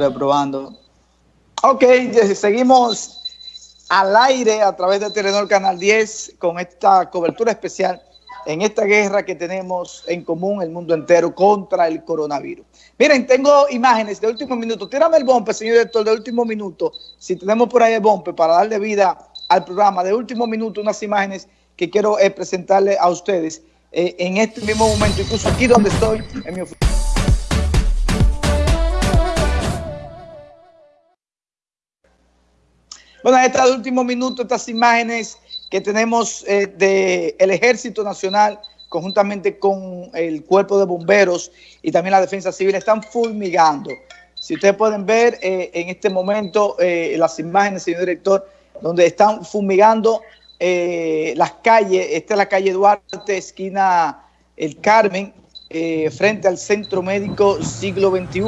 dos, tres, probando. Ok, seguimos al aire a través de Telenor Canal 10 con esta cobertura especial en esta guerra que tenemos en común el mundo entero contra el coronavirus. Miren, tengo imágenes de último minuto. Tírame el bombe, señor director, de último minuto. Si tenemos por ahí el bombe para darle vida al programa de último minuto, unas imágenes que quiero eh, presentarle a ustedes eh, en este mismo momento, incluso aquí donde estoy, en mi oficina. Bueno, esta de último minuto, estas imágenes que tenemos eh, del Ejército Nacional conjuntamente con el Cuerpo de Bomberos y también la Defensa Civil están fulmigando. Si ustedes pueden ver eh, en este momento eh, las imágenes, señor director, donde están fumigando las calles, esta es la calle Duarte, esquina El Carmen, frente al Centro Médico Siglo XXI,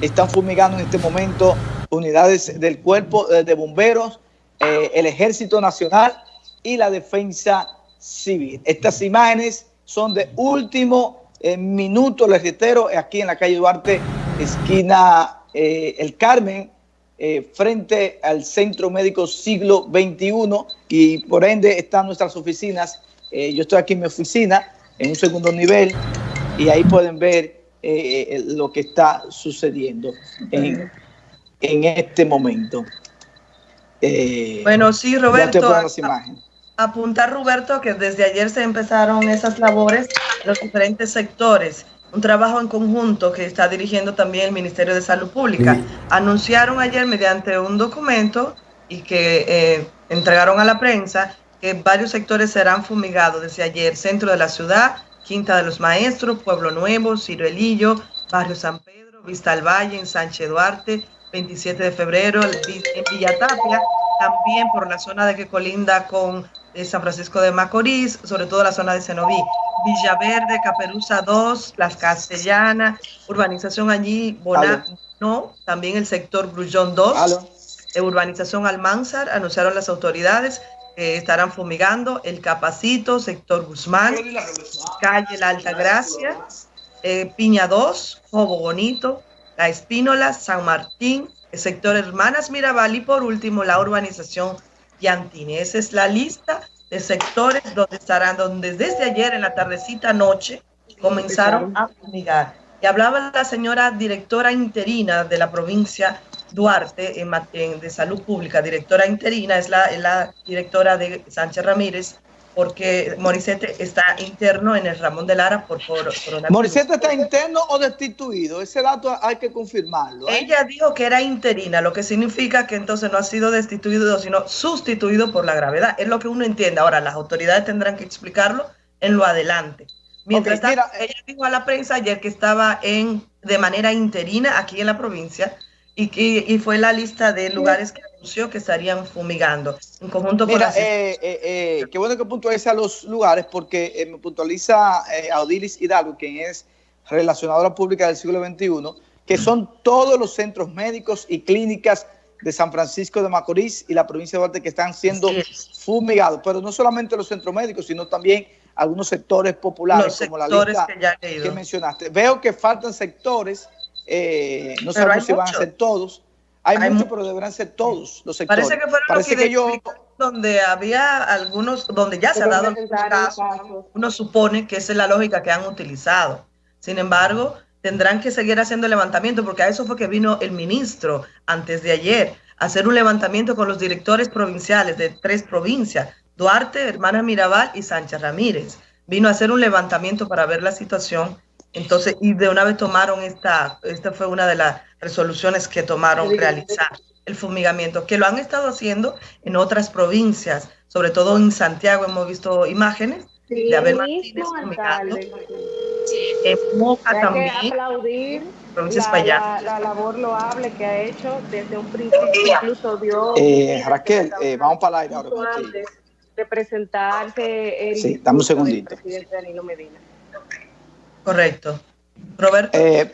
están fumigando en este momento unidades del Cuerpo de Bomberos, el Ejército Nacional y la defensa civil. Estas imágenes son de último eh, minuto, les reitero, aquí en la calle Duarte, esquina eh, El Carmen, eh, frente al Centro Médico Siglo XXI y por ende están nuestras oficinas. yo estoy aquí en mi oficina, en un segundo nivel, y ahí pueden ver lo que está sucediendo en, en este momento. bueno, sí, Roberto. Apuntar, Roberto, que desde ayer se empezaron esas labores en los diferentes sectores. Un trabajo en conjunto que está dirigiendo también el Ministerio de Salud Pública. Anunciaron ayer mediante un documento y que eh, entregaron a la prensa que varios sectores serán fumigados desde ayer. Centro de la ciudad, Quinta de los Maestros, Pueblo Nuevo, Ciruelillo, Barrio San Pedro, Vista al Valle, en Sánchez Duarte, 27 de febrero, en Villa Tapia, también por la zona de que colinda con de San Francisco de Macorís, sobre todo la zona de Cenoví, Villaverde, Caperuza 2, Las Castellanas, urbanización allí, no, también el sector Grullón 2, de urbanización Almanzar, anunciaron las autoridades que estarán fumigando el Capacito, sector Guzmán, calle La Alta Gracia, eh, Piña 2, Jobo Bonito, La Espínola, San Martín, el sector Hermanas Mirabal y por último la urbanización Yantini. Esa es la lista de sectores donde estarán, donde desde ayer en la tardecita noche comenzaron a fumigar. Y hablaba la señora directora interina de la provincia Duarte en, de Salud Pública, directora interina, es la, la directora de Sánchez Ramírez, porque Morissette está interno en el Ramón de Lara por, por ¿Morissette está interno o destituido? Ese dato hay que confirmarlo. ¿eh? Ella dijo que era interina, lo que significa que entonces no ha sido destituido, sino sustituido por la gravedad. Es lo que uno entiende. Ahora, las autoridades tendrán que explicarlo en lo adelante. Mientras tanto, ella dijo a la prensa ayer que estaba en, de manera interina aquí en la provincia y, que, y fue la lista de lugares que que estarían fumigando. En conjunto con eh, eh, eh, qué bueno que puntualiza los lugares porque me puntualiza Audilis Hidalgo, quien es relacionadora pública del siglo XXI, que son todos los centros médicos y clínicas de San Francisco de Macorís y la provincia de Duarte que están siendo fumigados, pero no solamente los centros médicos, sino también algunos sectores populares, como la lista que, mencionaste. Veo que faltan sectores, no sabemos si van a ser todos, hay, muchos, pero deberán ser todos los sectores. Parece que fueron Parece que, yo... donde había algunos, donde ya se ha dado algunos casos, uno supone que esa es la lógica que han utilizado. Sin embargo, tendrán que seguir haciendo el levantamiento, porque a eso fue que vino el ministro antes de ayer, a hacer un levantamiento con los directores provinciales de tres provincias, Duarte, Hermana Mirabal y Sánchez Ramírez. Vino a hacer un levantamiento para ver la situación entonces, y de una vez tomaron esta, esta fue una de las resoluciones que tomaron realizar el fumigamiento, que lo han estado haciendo en otras provincias, sobre todo en Santiago hemos visto imágenes de Abel Martínez fumigando. En Moca también. aplaudir la, la, labor loable que ha hecho desde un principio, incluso dio... Eh, Raquel, eh, vamos para el aire ahora. De presentarse el sí, dame un segundito. presidente Danilo Medina. Correcto. Roberto. Eh,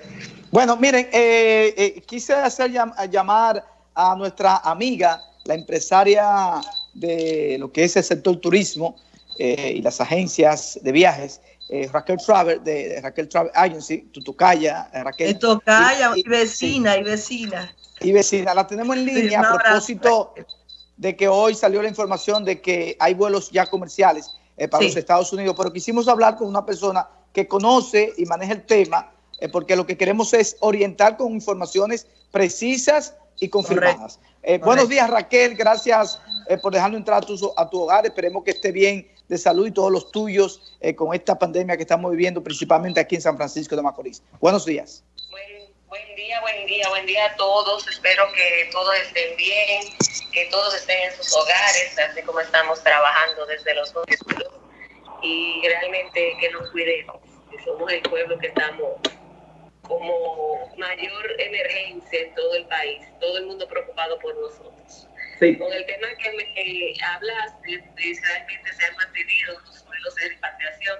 bueno, miren, eh, eh, quise hacer llamar a nuestra amiga, la empresaria de lo que es el sector turismo y las agencias de viajes, eh, Raquel Travel, de, Raquel Travel Agency, Tutucaya, eh, Raquel. Tutucaya, y, vecina, y vecina. Y vecina, la tenemos en línea a propósito de que hoy salió la información de que hay vuelos ya comerciales eh, para los Estados Unidos, pero quisimos hablar con una persona que conoce y maneja el tema, porque lo que queremos es orientar con informaciones precisas y confirmadas. buenos días Raquel, gracias por dejarnos entrar a tu, a tu hogar, esperemos que esté bien de salud y todos los tuyos eh, con esta pandemia que estamos viviendo, principalmente aquí en San Francisco de Macorís. Buenos días. Buen, día, buen día, buen día a todos. Espero que todos estén bien, que todos estén en sus hogares, así como estamos trabajando desde los y realmente que nos cuidemos, que somos el pueblo que estamos como mayor emergencia en todo el país, todo el mundo preocupado por nosotros. Con el tema que me hablas, realmente se han mantenido los vuelos de repatriación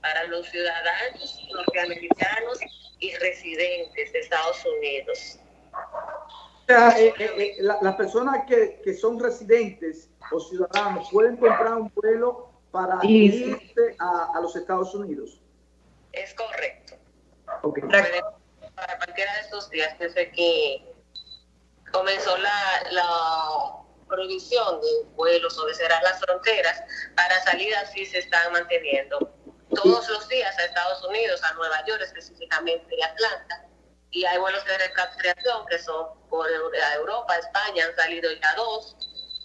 para los ciudadanos norteamericanos y residentes de Estados Unidos. O sea, eh, eh, eh, las personas que, que, son residentes o ciudadanos pueden comprar un vuelo para irse a, a, los Estados Unidos. Es correcto. Okay. Para cualquiera de estos días, desde que comenzó la, la prohibición de vuelos o de cerrar las fronteras, para salidas sí se están manteniendo todos los días a Estados Unidos, a Nueva York específicamente y Atlanta. Y hay vuelos de repatriación que son por Europa, España, han salido ya dos,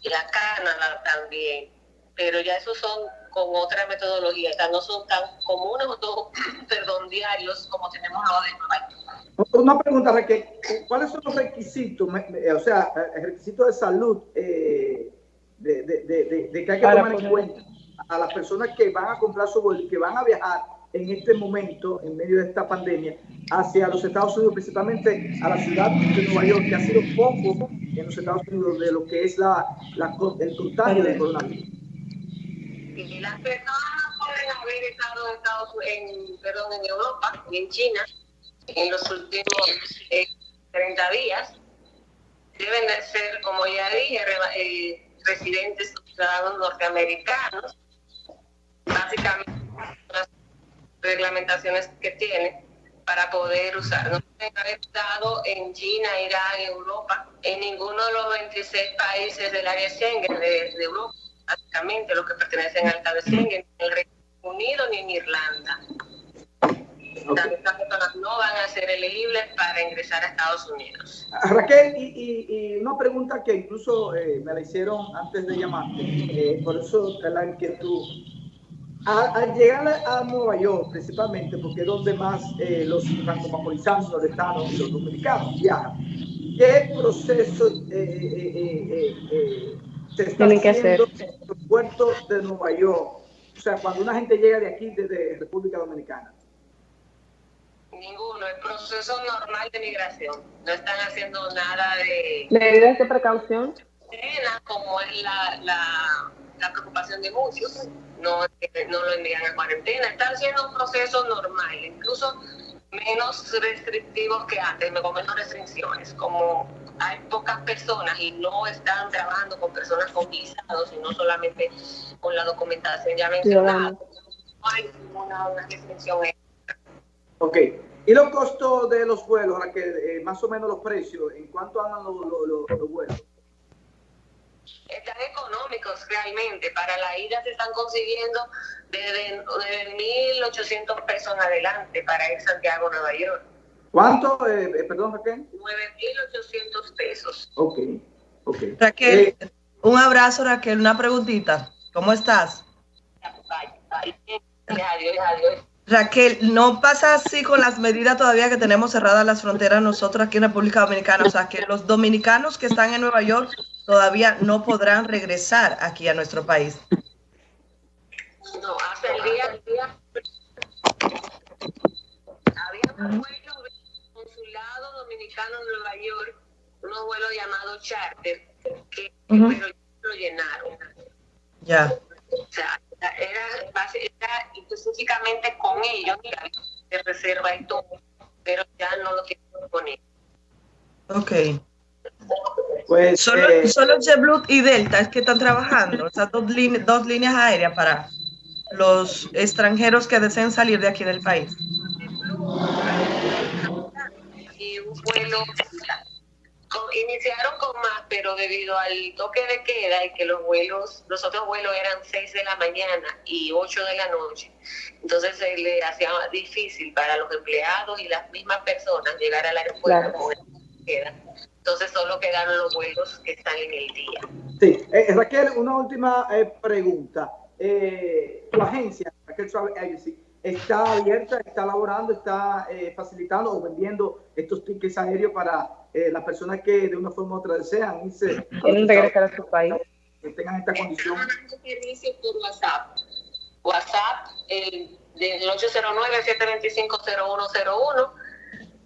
y a Canadá también. Pero ya esos son con otra metodología, o no son tan comunes o perdón, diarios como tenemos ahora en Nueva York. Una pregunta, Raquel, ¿cuáles son los requisitos, o sea, el requisito de salud eh, de, de, de, de, que hay que tomar en cuenta a las personas que van a comprar su y que van a viajar en este momento, en medio de esta pandemia, hacia los Estados Unidos, principalmente a la ciudad de Nueva York, que ha sido poco en los Estados Unidos de lo que es la, la el contagio del coronavirus? Y las personas pueden haber estado en, Estados, en, perdón, en Europa y en China en los últimos 30 eh, días. Deben de ser, como ya dije, eh, residentes ciudadanos norteamericanos. Básicamente, las reglamentaciones que tienen para poder usar. No pueden haber estado en China, Irán, Europa, en ninguno de los 26 países del área Schengen de Europa básicamente los que pertenecen al Schengen, en el Reino Unido ni en Irlanda. Estas personas no van a ser elegibles para ingresar a Estados Unidos. Raquel, y, una pregunta que incluso eh, me la hicieron antes de llamarte, eh, por eso la inquietud. Al, llegar a Nueva York, principalmente, porque es donde más eh, los franco-macorizanos, los estados y los dominicanos viajan, ¿qué proceso se está Tienen que hacer. Puertos de Nueva York. O sea, cuando una gente llega de aquí, desde República Dominicana. Ninguno, el proceso normal de migración. No están haciendo nada de... ¿Medidas de precaución? Como es la, la, la preocupación de muchos. No, no lo envían a cuarentena. Están haciendo un proceso normal, incluso menos restrictivos que antes, con menos restricciones, como hay pocas personas y no están trabajando con personas con visados, sino solamente con la documentación ya mencionada. No hay ninguna restricción Ok. ¿Y los costos de los vuelos, que eh, más o menos los precios, en cuánto andan los, los, vuelos? Están económicos realmente. Para la ida se están consiguiendo desde, desde 1.800 pesos en adelante para ir Santiago, Nueva York. ¿Cuánto? Eh, eh perdón, Raquel. 9.800 pesos. Ok, ok. Raquel, eh, un abrazo, Raquel. Una preguntita. ¿Cómo estás? Raquel, ¿no pasa así con las medidas todavía que tenemos cerradas las fronteras nosotros aquí en República Dominicana? O sea, que los dominicanos que están en Nueva York todavía no podrán regresar aquí a nuestro país. No, hasta el día, el día había un dominicano en Nueva York unos vuelos llamados charter, que pero lo llenaron. Ya. O sea, era, era específicamente con ellos, de reserva y todo, pero ya no lo quiero poner. Ok. Pues, solo, eh, solo JetBlue y Delta es que están trabajando, o sea, dos, dos líneas aéreas para los extranjeros que deseen salir de aquí del país. Y un vuelo iniciaron con más, pero debido al toque de queda y que los vuelos, los otros vuelos eran 6 de la mañana y 8 de la noche, entonces se le hacía difícil para los empleados y las mismas personas llegar al aeropuerto con queda. Entonces solo quedaron los vuelos que están en el día. Sí, eh, Raquel, una última eh, pregunta. Eh, tu agencia, Raquel Travel Agency, está abierta, está laborando, está eh, facilitando o vendiendo estos tickets aéreos para eh, las personas que de una forma u otra desean irse. Quieren regresar a su país. Que tengan esta condición. servicio por WhatsApp. WhatsApp el, del 809-725-0101.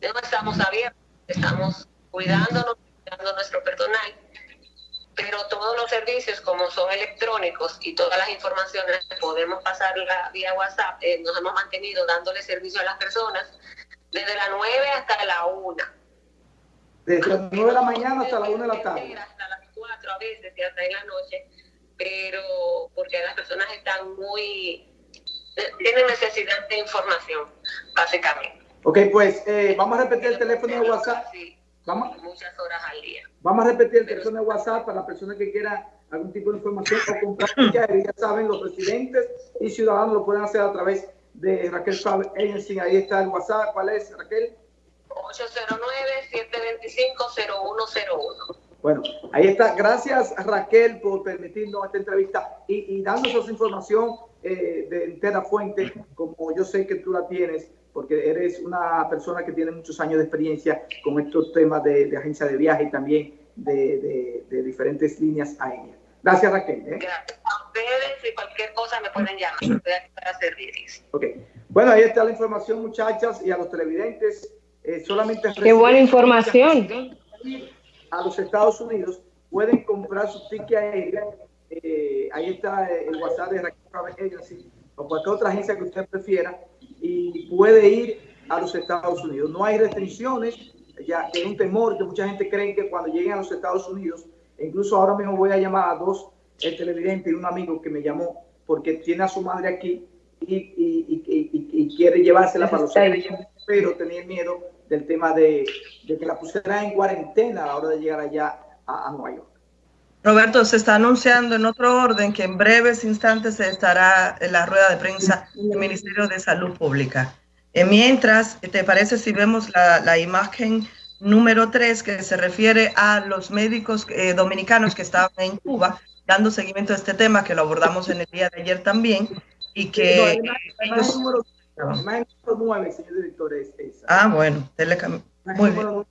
No estamos abiertos, estamos cuidándonos, cuidando nuestro personal pero todos los servicios como son electrónicos y todas las informaciones podemos pasarla vía WhatsApp, eh, nos hemos mantenido dándole servicio a las personas desde las 9 hasta la 1. Desde las 9 de la mañana hasta la 1 de la tarde. Hasta las 4 a veces y hasta en la noche, pero porque las personas están muy, eh, tienen necesidad de información, básicamente. Ok, pues eh, vamos a repetir el teléfono de WhatsApp. Vamos, muchas horas al día. Vamos a repetir el teléfono de WhatsApp para las personas que quieran algún tipo de información o comprar ya saben, los residentes y ciudadanos lo pueden hacer a través de Raquel Travel Agency. Ahí está el WhatsApp. ¿Cuál es, Raquel? 809-725-0101. Bueno, ahí está. Gracias, Raquel, por permitirnos esta entrevista y, y dándonos información eh, de entera fuente, como yo sé que tú la tienes porque eres una persona que tiene muchos años de experiencia con estos temas de, agencia de viaje y también de, diferentes líneas aéreas. Gracias, Raquel. ¿eh? Gracias a ustedes y cualquier cosa me pueden llamar. Estoy aquí para servirles. Ok. Bueno, ahí está la información, muchachas, y a los televidentes. Eh, solamente Qué buena información. A los Estados Unidos pueden comprar su ticket aéreo. Eh, ahí está el WhatsApp de Raquel Agency o cualquier otra agencia que usted prefiera y puede ir a los Estados Unidos. No hay restricciones, ya que es un temor que mucha gente cree que cuando lleguen a los Estados Unidos, incluso ahora mismo voy a llamar a dos el televidente y un amigo que me llamó porque tiene a su madre aquí y, y, y, quiere llevársela para los Estados Unidos, pero tenía miedo del tema de, de, que la pusiera en cuarentena a la hora de llegar allá a, a Nueva York. Roberto, se está anunciando en otro orden que en breves instantes se estará en la rueda de prensa del Ministerio de Salud Pública. Eh, mientras, ¿te parece si vemos la, imagen número 3 que se refiere a los médicos eh, dominicanos que estaban en Cuba dando seguimiento a este tema, que lo abordamos en el día de ayer también, y que... número, 9, señor director, es Ah, bueno, muy bien.